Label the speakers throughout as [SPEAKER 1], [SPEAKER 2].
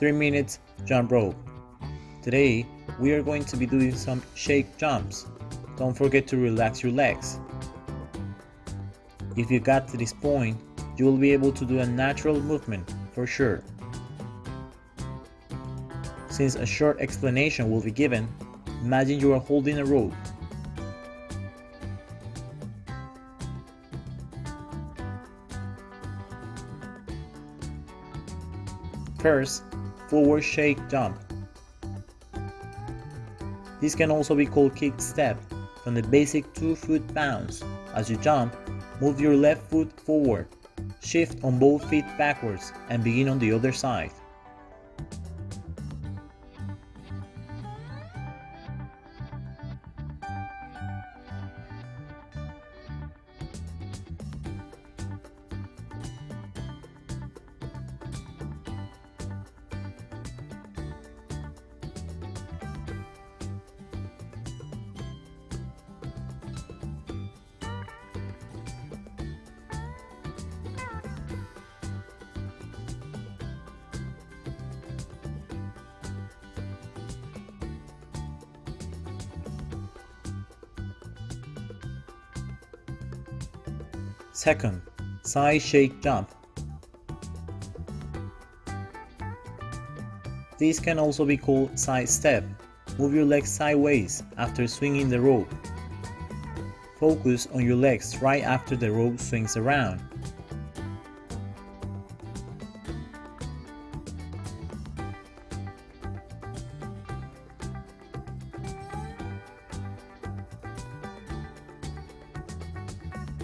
[SPEAKER 1] 3 minutes jump rope. Today, we are going to be doing some shake jumps. Don't forget to relax your legs. If you got to this point, you will be able to do a natural movement for sure. Since a short explanation will be given, imagine you are holding a rope. First, forward shake jump. This can also be called kick step from the basic 2 foot bounce. As you jump, move your left foot forward, shift on both feet backwards and begin on the other side. Second, side shake jump. This can also be called side step. Move your legs sideways after swinging the rope. Focus on your legs right after the rope swings around.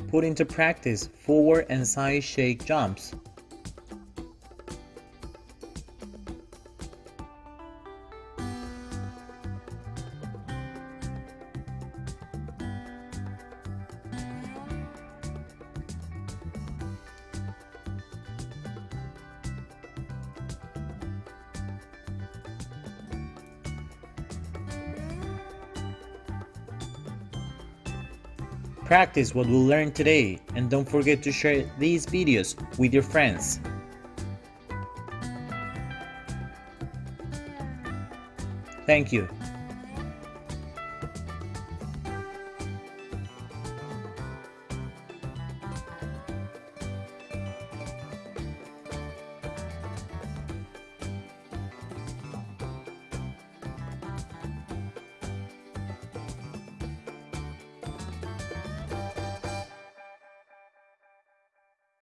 [SPEAKER 1] Put into practice forward and side shake jumps. Practice what we learned today and don't forget to share these videos with your friends. Thank you.